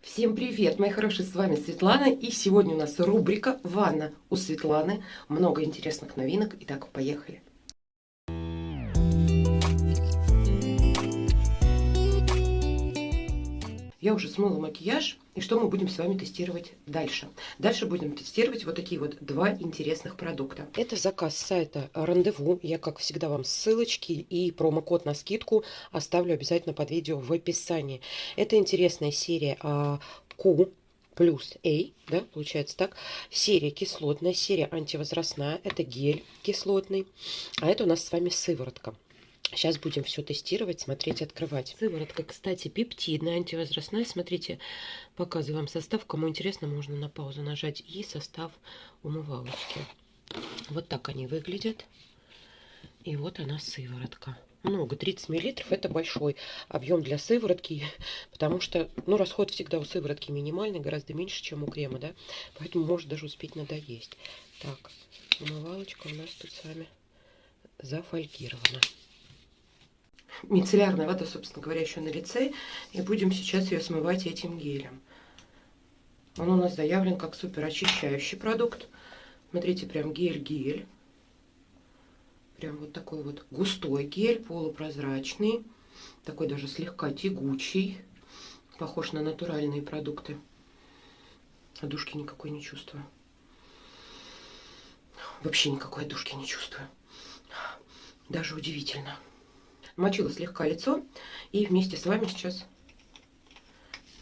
Всем привет, мои хорошие, с вами Светлана, и сегодня у нас рубрика «Ванна у Светланы». Много интересных новинок, итак, поехали. Я уже смыла макияж, и что мы будем с вами тестировать дальше? Дальше будем тестировать вот такие вот два интересных продукта. Это заказ с сайта Рандеву. Я, как всегда, вам ссылочки и промокод на скидку оставлю обязательно под видео в описании. Это интересная серия Q плюс A, да, получается так. Серия кислотная, серия антивозрастная. Это гель кислотный, а это у нас с вами сыворотка. Сейчас будем все тестировать, смотреть, открывать. Сыворотка, кстати, пептидная, антивозрастная. Смотрите, показываю вам состав. Кому интересно, можно на паузу нажать. И состав умывалочки. Вот так они выглядят. И вот она сыворотка. Много, 30 миллилитров, это большой объем для сыворотки, потому что, ну, расход всегда у сыворотки минимальный, гораздо меньше, чем у крема, да, поэтому может даже успеть надоесть. Так, умывалочка у нас тут с вами зафольгирована мицеллярная вода, собственно говоря, еще на лице. И будем сейчас ее смывать этим гелем. Он у нас заявлен как супер очищающий продукт. Смотрите, прям гель-гель. Прям вот такой вот густой гель, полупрозрачный. Такой даже слегка тягучий. Похож на натуральные продукты. Одушки никакой не чувствую. Вообще никакой одушки не чувствую. Даже удивительно мочила слегка лицо. И вместе с вами сейчас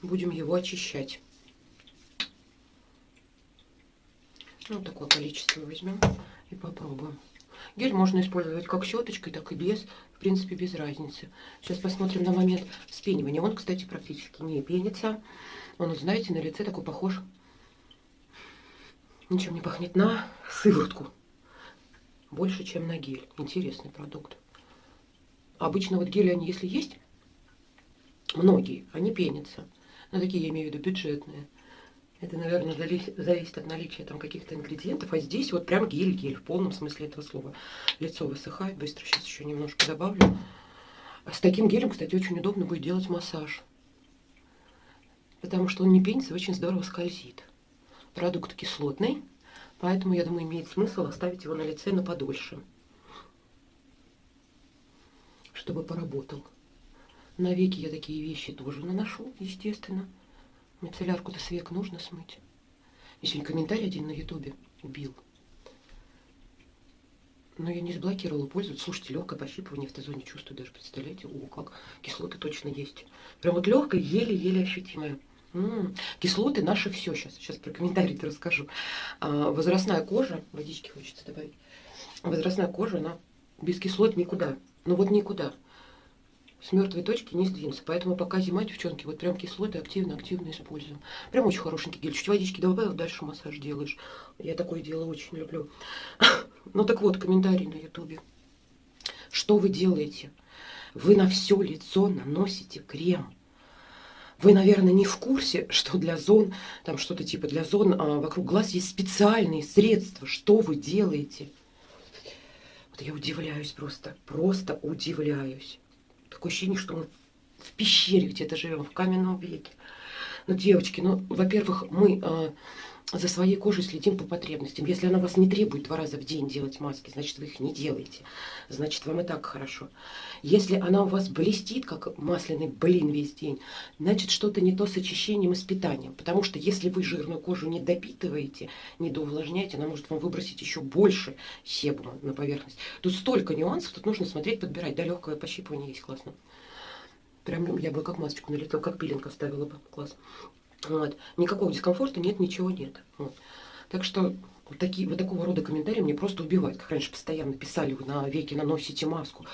будем его очищать. Вот такое количество возьмем и попробуем. Гель можно использовать как щеточкой, так и без. В принципе, без разницы. Сейчас посмотрим на момент вспенивания. Он, кстати, практически не пенится. Он, знаете, на лице такой похож. Ничем не пахнет на сыворотку. Больше, чем на гель. Интересный продукт. Обычно вот гели, они если есть, многие, они пенятся. Но такие, я имею в виду, бюджетные. Это, наверное, зависит от наличия там каких-то ингредиентов. А здесь вот прям гель-гель, в полном смысле этого слова. Лицо высыхает. Быстро сейчас еще немножко добавлю. С таким гелем, кстати, очень удобно будет делать массаж. Потому что он не пенится, очень здорово скользит. Продукт кислотный, поэтому, я думаю, имеет смысл оставить его на лице на подольше чтобы поработал. На веки я такие вещи тоже наношу, естественно. Мицеллярку-то с век нужно смыть. И сегодня комментарий один на ютубе убил. Но я не заблокировала пользоваться. Слушайте, легкое пощипывание в Т-зоне чувствую даже, представляете? О, как кислоты точно есть. Прям вот легкое, еле-еле ощутимое. М -м, кислоты наши все сейчас. Сейчас про комментарии-то расскажу. А, возрастная кожа, водички хочется добавить. Возрастная кожа, она без кислот никуда. Ну вот никуда. С мертвой точки не сдвинуться. Поэтому пока зима, девчонки, вот прям кислоты активно-активно используем. Прям очень хорошенький гель. Чуть водички добавил, дальше массаж делаешь. Я такое дело очень люблю. Ну так вот, комментарий на ютубе. Что вы делаете? Вы на все лицо наносите крем. Вы, наверное, не в курсе, что для зон, там что-то типа для зон а, вокруг глаз есть специальные средства. Что вы делаете? Вот я удивляюсь просто, просто удивляюсь. Такое ощущение, что мы в пещере где-то живем, в каменном веке. Ну, девочки, ну, во-первых, мы э, за своей кожей следим по потребностям. Если она вас не требует два раза в день делать маски, значит, вы их не делаете. Значит, вам и так хорошо. Если она у вас блестит, как масляный блин весь день, значит, что-то не то с очищением и с питанием. Потому что если вы жирную кожу не допитываете, не доувлажняете, она может вам выбросить еще больше себума на поверхность. Тут столько нюансов, тут нужно смотреть, подбирать. Да, легкое пощипывание есть, классно. Прям я бы как масочку на как пилинг оставила бы. Класс. Вот. Никакого дискомфорта нет, ничего нет. Вот. Так что вот, такие, вот такого рода комментарии мне просто убивают. Как раньше постоянно писали, вы на веки наносите маску.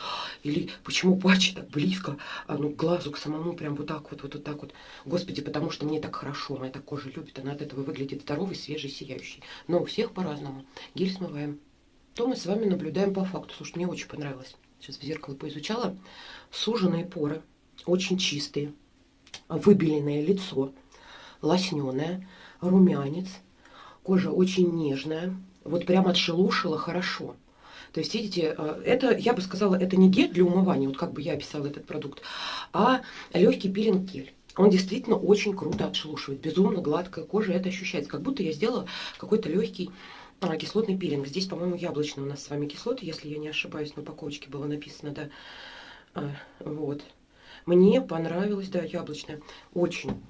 Или почему патчи так близко, а, ну, к глазу, к самому, прям вот так вот, вот, вот так вот. Господи, потому что мне так хорошо, моя так кожа любит, она от этого выглядит здоровой, свежей, сияющей. Но у всех по-разному. Гель смываем. То мы с вами наблюдаем по факту. Слушай, мне очень понравилось. Сейчас в зеркало поизучала. Суженные поры очень чистые, выбеленное лицо, лосненое, румянец, кожа очень нежная, вот прям отшелушила хорошо. То есть, видите, э, это, я бы сказала, это не гель для умывания, вот как бы я описала этот продукт, а легкий пилинг-гель. Он действительно очень круто отшелушивает. Безумно гладкая кожа, это ощущается. Как будто я сделала какой-то легкий а, кислотный пилинг. Здесь, по-моему, яблочный у нас с вами кислоты, если я не ошибаюсь, на упаковочке было написано, да. А, вот. Мне понравилось, да, яблочное. Очень.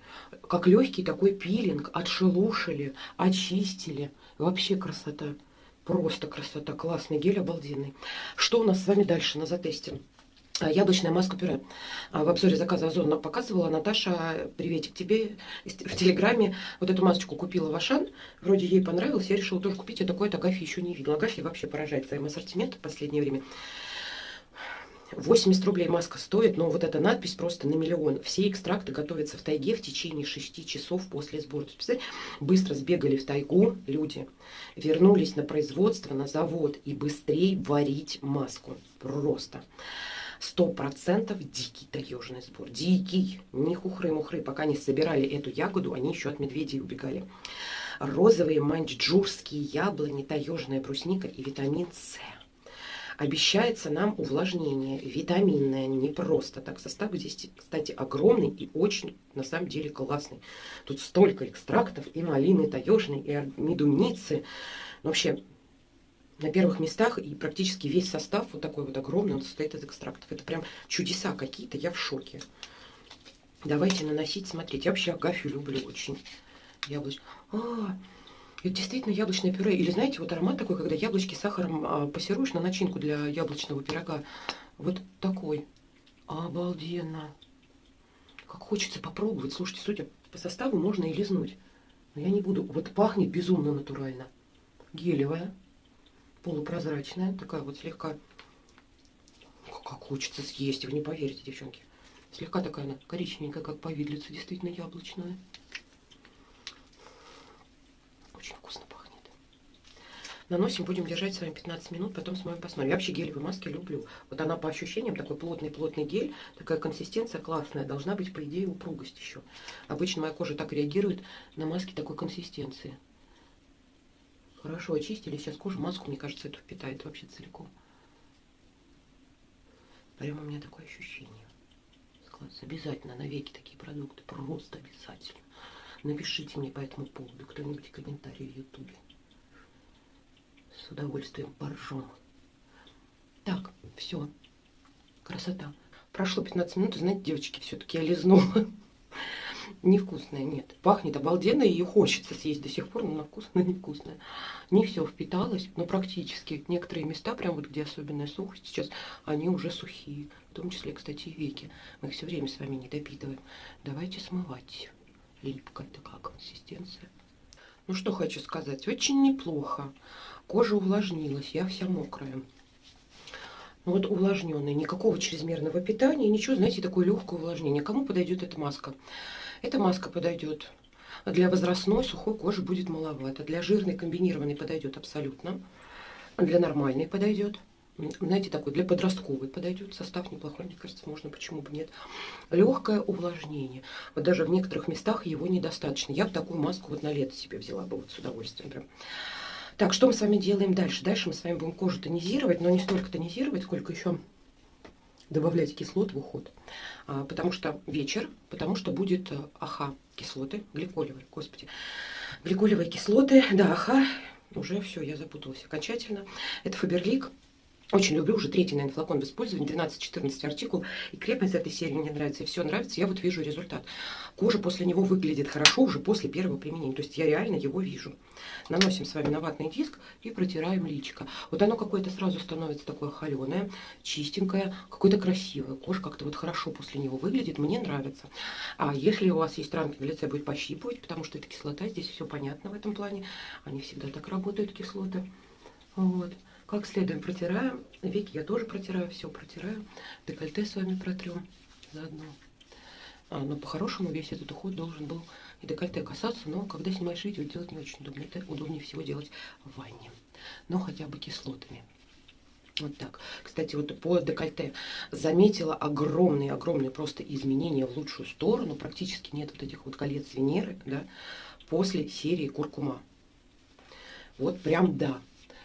Как легкий такой пилинг. Отшелушили, очистили. Вообще красота. Просто красота. Классный гель, обалденный. Что у нас с вами дальше на затесте? А, яблочная маска пюре. А, в обзоре заказа Озон показывала Наташа, приветик тебе, в Телеграме вот эту масочку купила в Ашан. Вроде ей понравилось, я решила тоже купить. Я такое-то Агафьи еще не видела. Агафья вообще поражает своим ассортиментом в последнее время. 80 рублей маска стоит, но вот эта надпись просто на миллион. Все экстракты готовятся в тайге в течение 6 часов после сбора. Быстро сбегали в тайгу люди, вернулись на производство, на завод и быстрее варить маску. Просто. Сто процентов дикий таежный сбор. Дикий. Не хухры-мухры. Пока не собирали эту ягоду, они еще от медведей убегали. Розовые маньчжурские яблони, таежная брусника и витамин С. Обещается нам увлажнение витаминное, не просто так. Состав здесь, кстати, огромный и очень, на самом деле, классный. Тут столько экстрактов и малины таежной, и медуницы. Вообще, на первых местах и практически весь состав вот такой вот огромный, он состоит из экстрактов. Это прям чудеса какие-то, я в шоке. Давайте наносить, смотрите. Я вообще агафью люблю очень. Яблочко. А, это действительно яблочное пюре. Или знаете, вот аромат такой, когда яблочки сахаром а, пассируешь на начинку для яблочного пирога. Вот такой. Обалденно. Как хочется попробовать. Слушайте, судя по составу, можно и лизнуть. Но я не буду. Вот пахнет безумно натурально. Гелевая, полупрозрачная, такая вот слегка... Как хочется съесть, вы не поверите, девчонки. Слегка такая она коричневенькая, как повидлица, действительно яблочная. Очень вкусно пахнет. Наносим, будем держать с вами 15 минут, потом с вами посмотрим. Я вообще гелевые маски люблю. Вот она по ощущениям, такой плотный-плотный гель, такая консистенция классная. Должна быть, по идее, упругость еще. Обычно моя кожа так реагирует на маски такой консистенции. Хорошо очистили. Сейчас кожу, маску, мне кажется, эту впитает вообще целиком. Прямо у меня такое ощущение. Обязательно на веки такие продукты. Просто обязательно. Напишите мне по этому поводу кто-нибудь комментарий в ютубе. С удовольствием поржем. Так, все. Красота. Прошло 15 минут, знаете, девочки, все-таки я лизнула. Невкусная, нет. Пахнет обалденно, ее хочется съесть до сих пор, но она вкусная, невкусная. Не все впиталось, но практически. Некоторые места, прям вот где особенная сухость сейчас, они уже сухие. В том числе, кстати, и веки. Мы их все время с вами не допитываем. Давайте смывать липкая такая консистенция. Ну что хочу сказать, очень неплохо. Кожа увлажнилась, я вся мокрая. Ну вот увлажненная, никакого чрезмерного питания, ничего, знаете, такое легкое увлажнение. Кому подойдет эта маска? Эта маска подойдет. Для возрастной сухой кожи будет маловато. Для жирной комбинированной подойдет абсолютно. Для нормальной подойдет знаете, такой для подростковой подойдет. Состав неплохой, мне кажется, можно, почему бы нет. Легкое увлажнение. Вот даже в некоторых местах его недостаточно. Я бы такую маску вот на лето себе взяла бы вот с удовольствием прям. Так, что мы с вами делаем дальше? Дальше мы с вами будем кожу тонизировать, но не столько тонизировать, сколько еще добавлять кислот в уход. А, потому что вечер, потому что будет э, аха кислоты, гликолевые, господи. Гликолевые кислоты, да, аха, уже все, я запуталась окончательно. Это Фаберлик очень люблю, уже третий, наверное, флакон в использовании, 12-14 артикул. И крепость этой серии мне нравится, и все нравится. Я вот вижу результат. Кожа после него выглядит хорошо уже после первого применения. То есть я реально его вижу. Наносим с вами на ватный диск и протираем личико. Вот оно какое-то сразу становится такое холеное, чистенькое, какое-то красивое. Кожа как-то вот хорошо после него выглядит, мне нравится. А если у вас есть ранки в лице, будет пощипывать, потому что это кислота, здесь все понятно в этом плане. Они всегда так работают, кислоты. Вот. Как следуем протираем. Веки я тоже протираю, все протираю. Декольте с вами протрем заодно. А, но по-хорошему весь этот уход должен был и декольте касаться, но когда снимаешь видео, делать не очень удобно. Это удобнее всего делать в ванне. Но хотя бы кислотами. Вот так. Кстати, вот по декольте заметила огромные-огромные просто изменения в лучшую сторону. Практически нет вот этих вот колец Венеры, да, после серии Куркума. Вот прям да.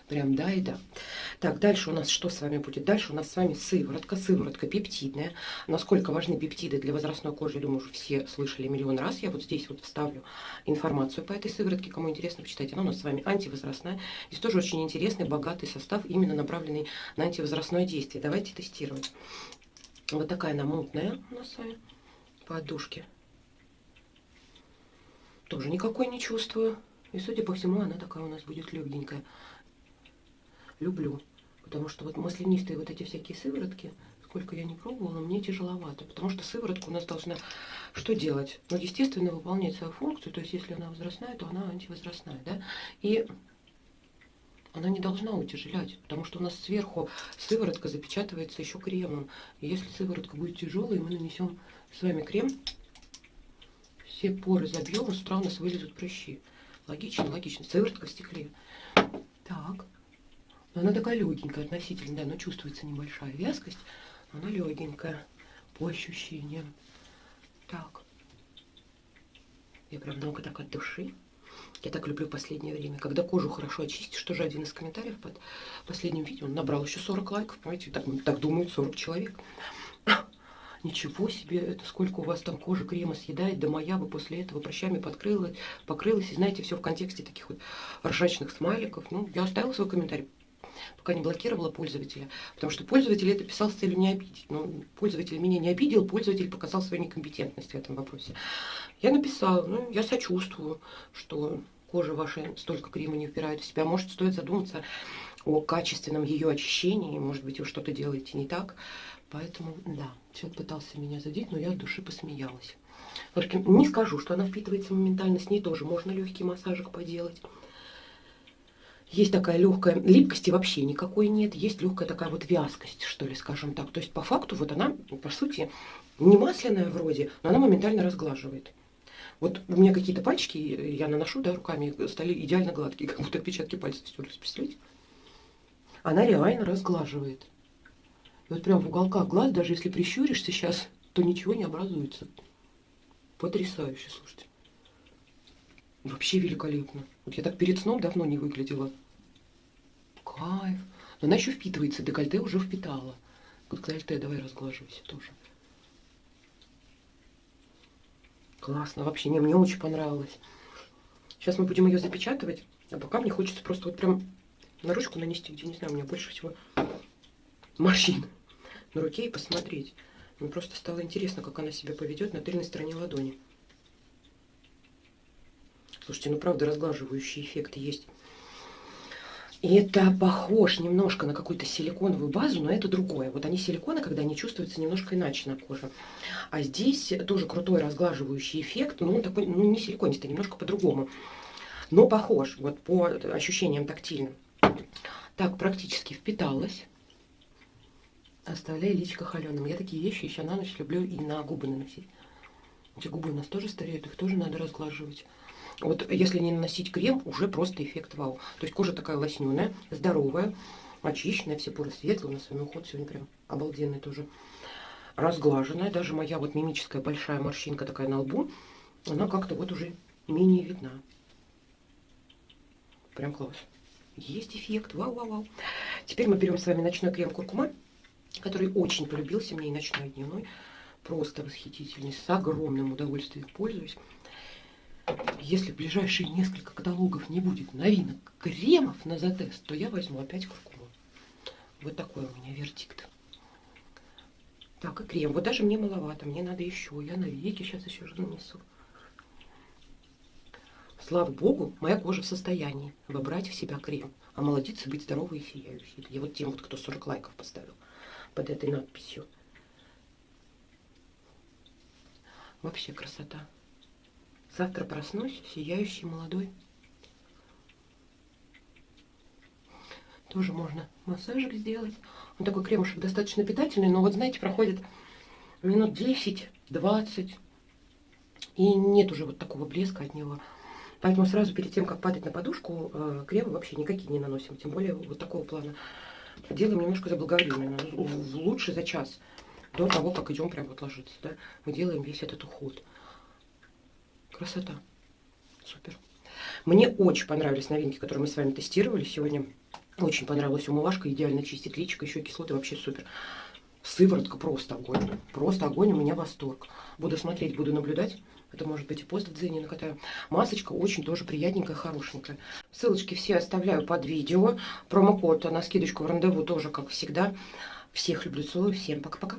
Прям да и да. Так, дальше у нас что с вами будет? Дальше у нас с вами сыворотка, сыворотка пептидная. Насколько важны пептиды для возрастной кожи, думаю, уже все слышали миллион раз. Я вот здесь вот вставлю информацию по этой сыворотке, кому интересно, почитайте. Она у нас с вами антивозрастная. Здесь тоже очень интересный, богатый состав, именно направленный на антивозрастное действие. Давайте тестировать. Вот такая она мутная у нас с вами, подушки. Тоже никакой не чувствую. И, судя по всему, она такая у нас будет легенькая. Люблю. Потому что вот маслянистые вот эти всякие сыворотки, сколько я не пробовала, мне тяжеловато. Потому что сыворотка у нас должна что делать? Ну, естественно, выполнять свою функцию. То есть, если она возрастная, то она антивозрастная, да? И она не должна утяжелять, потому что у нас сверху сыворотка запечатывается еще кремом. И если сыворотка будет тяжелой, мы нанесем с вами крем, все поры забьем, и с у нас вылезут прыщи. Логично, логично. Сыворотка в стекле. Так. Она такая легенькая относительно, да, но чувствуется небольшая вязкость. Она легенькая по ощущениям. Так. Я прям много так от души. Я так люблю последнее время. Когда кожу хорошо очистишь, тоже один из комментариев под последним видео. Он набрал еще 40 лайков, понимаете, так, так думают 40 человек. Ничего себе, это сколько у вас там кожи крема съедает, да моя бы после этого прыщами подкрылась, покрылась. И знаете, все в контексте таких вот ржачных смайликов. Ну, я оставила свой комментарий, пока не блокировала пользователя. Потому что пользователь это писал с целью не обидеть. Но пользователь меня не обидел, пользователь показал свою некомпетентность в этом вопросе. Я написала, ну, я сочувствую, что кожа ваша столько крема не впирает в себя. Может, стоит задуматься о качественном ее очищении. Может быть, вы что-то делаете не так. Поэтому, да, человек пытался меня задеть, но я от души посмеялась. Не скажу, что она впитывается моментально, с ней тоже можно легкий массажик поделать. Есть такая легкая липкости вообще никакой нет, есть легкая такая вот вязкость, что ли, скажем так. То есть по факту вот она, по сути, не масляная вроде, но она моментально разглаживает. Вот у меня какие-то пальчики, я наношу, да, руками, стали идеально гладкие, как будто отпечатки пальцев стерлись, представляете? Она реально разглаживает. И вот прям в уголках глаз, даже если прищуришься сейчас, то ничего не образуется. Потрясающе, слушайте. Вообще великолепно. Вот я так перед сном давно не выглядела. Кайф. Но она еще впитывается, декольте уже впитала. Декольте давай разглаживайся тоже. Классно, вообще, не, мне очень понравилось. Сейчас мы будем ее запечатывать, а пока мне хочется просто вот прям на ручку нанести, где, не знаю, у меня больше всего морщин на руке и посмотреть. Мне просто стало интересно, как она себя поведет на тыльной стороне ладони. Слушайте, ну правда разглаживающий эффект есть. И это похож немножко на какую-то силиконовую базу, но это другое. Вот они силиконы, когда они чувствуются немножко иначе на коже. А здесь тоже крутой разглаживающий эффект, но он такой, ну не силиконистый, немножко по-другому. Но похож, вот по ощущениям тактильным. Так, практически впиталась. Оставляю личико холеным. Я такие вещи еще на ночь люблю и на губы наносить. Эти губы у нас тоже стареют, их тоже надо разглаживать. Вот если не наносить крем, уже просто эффект вау. То есть кожа такая лосненая, здоровая, очищенная, все поры светлые. У нас с вами уход сегодня прям обалденный тоже. Разглаженная. Даже моя вот мимическая большая морщинка такая на лбу, она как-то вот уже менее видна. Прям класс. Есть эффект. Вау-вау-вау. Теперь мы берем с вами ночной крем куркума, который очень полюбился мне и ночной, и дневной. Просто восхитительный. С огромным удовольствием пользуюсь. Если в ближайшие несколько каталогов не будет новинок кремов на затест, то я возьму опять куркуму. Вот такой у меня вердикт. Так, и крем. Вот даже мне маловато, мне надо еще. Я на веки сейчас еще же нанесу. Слава богу, моя кожа в состоянии вобрать в себя крем. А молодиться, быть здоровой и сияющей. Я вот тем, вот, кто 40 лайков поставил под этой надписью. Вообще красота. Завтра проснусь сияющий молодой. Тоже можно массажик сделать. Он такой кремушек достаточно питательный, но вот знаете, проходит минут 10-20, и нет уже вот такого блеска от него. Поэтому сразу перед тем, как падать на подушку, э, кремы вообще никакие не наносим. Тем более вот такого плана. Делаем немножко заблаговременно. Лучше за час до того, как идем прям вот ложиться. Да? Мы делаем весь этот уход. Красота. Супер. Мне очень понравились новинки, которые мы с вами тестировали сегодня. Очень понравилась умывашка, идеально чистит личико, еще кислоты вообще супер. Сыворотка просто огонь. Просто огонь, у меня восторг. Буду смотреть, буду наблюдать. Это может быть и пост в Дзене накатаю. Масочка очень тоже приятненькая, хорошенькая. Ссылочки все оставляю под видео. Промокод на скидочку в рандеву тоже, как всегда. Всех люблю, целую. Всем пока-пока.